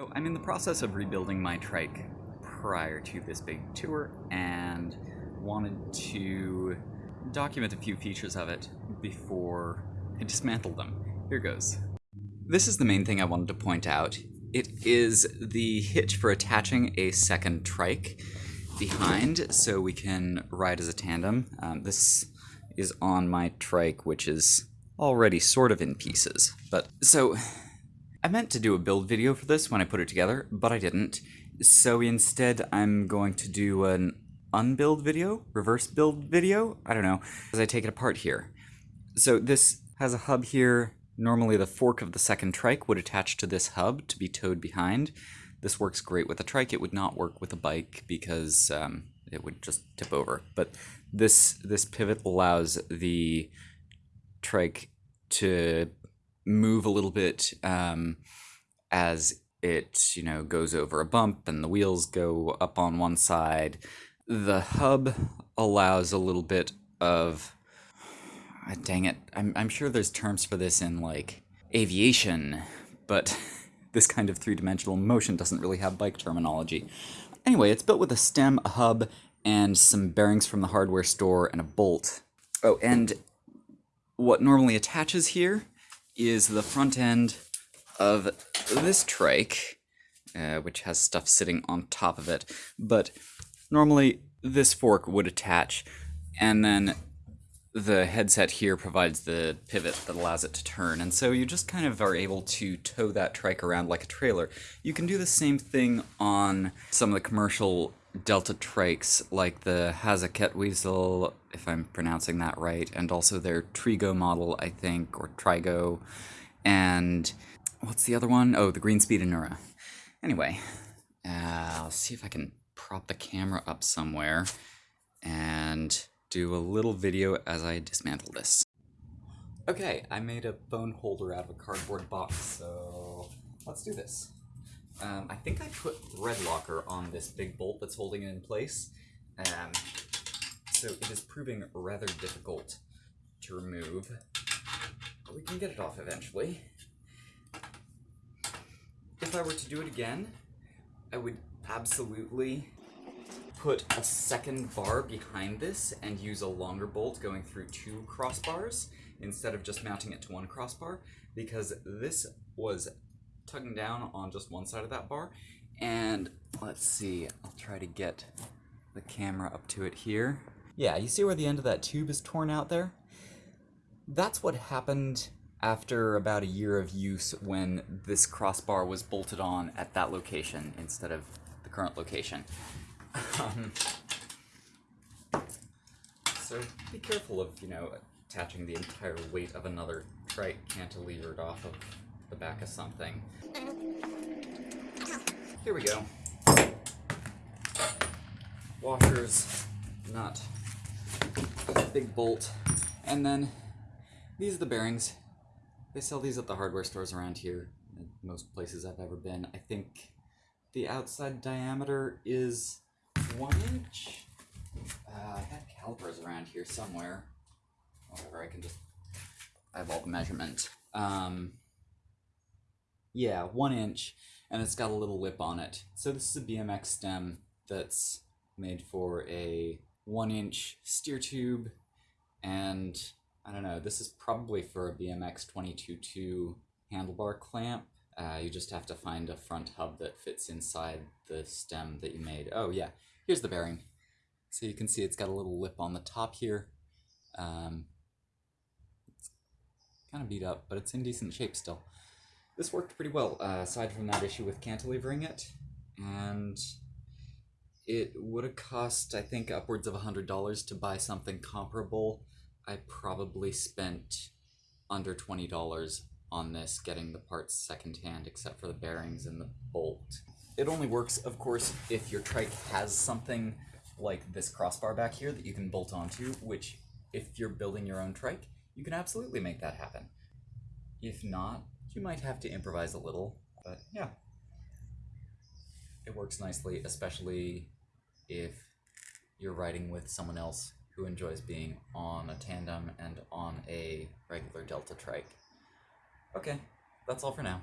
So I'm in the process of rebuilding my trike prior to this big tour and wanted to document a few features of it before I dismantle them. Here goes. This is the main thing I wanted to point out. It is the hitch for attaching a second trike behind so we can ride as a tandem. Um, this is on my trike, which is already sort of in pieces. But so I meant to do a build video for this when I put it together, but I didn't. So instead, I'm going to do an unbuild video, reverse build video, I don't know, as I take it apart here. So this has a hub here. Normally the fork of the second trike would attach to this hub to be towed behind. This works great with a trike. It would not work with a bike because um, it would just tip over. But this this pivot allows the trike to move a little bit um, as it you know goes over a bump and the wheels go up on one side. The hub allows a little bit of ah, dang it. I'm I'm sure there's terms for this in like aviation, but this kind of three-dimensional motion doesn't really have bike terminology. Anyway, it's built with a stem, a hub, and some bearings from the hardware store and a bolt. Oh, and what normally attaches here is the front end of this trike, uh, which has stuff sitting on top of it. But normally this fork would attach, and then the headset here provides the pivot that allows it to turn, and so you just kind of are able to tow that trike around like a trailer. You can do the same thing on some of the commercial Delta trikes, like the Hase if I'm pronouncing that right, and also their Trigo model, I think, or Trigo, and what's the other one? Oh, the Greenspeed Anura. Anyway, uh, I'll see if I can prop the camera up somewhere and do a little video as I dismantle this. Okay, I made a phone holder out of a cardboard box, so let's do this. Um, I think I put red locker on this big bolt that's holding it in place, um, so it is proving rather difficult to remove. But we can get it off eventually. If I were to do it again, I would absolutely put a second bar behind this and use a longer bolt going through two crossbars instead of just mounting it to one crossbar because this was tugging down on just one side of that bar. And let's see I'll try to get the camera up to it here. Yeah you see where the end of that tube is torn out there? That's what happened after about a year of use when this crossbar was bolted on at that location instead of the current location. Um, so be careful of, you know, attaching the entire weight of another trike cantilevered off of the back of something. Here we go. Washers, nut, big bolt, and then these are the bearings. They sell these at the hardware stores around here, most places I've ever been. I think the outside diameter is one inch. Uh, I had calipers around here somewhere. Whatever, I can just eyeball the measurement. Um, yeah, one inch, and it's got a little lip on it. So this is a BMX stem that's made for a one inch steer tube, and I don't know, this is probably for a BMX 22.2 handlebar clamp. Uh, you just have to find a front hub that fits inside the stem that you made. Oh yeah, Here's the bearing. So you can see it's got a little lip on the top here. Um, kind of beat up, but it's in decent shape still. This worked pretty well, uh, aside from that issue with cantilevering it. And it would have cost, I think, upwards of $100 to buy something comparable. I probably spent under $20 on this, getting the parts secondhand, except for the bearings and the bolt. It only works, of course, if your trike has something like this crossbar back here that you can bolt onto, which, if you're building your own trike, you can absolutely make that happen. If not, you might have to improvise a little, but yeah. It works nicely, especially if you're riding with someone else who enjoys being on a tandem and on a regular Delta trike. Okay, that's all for now.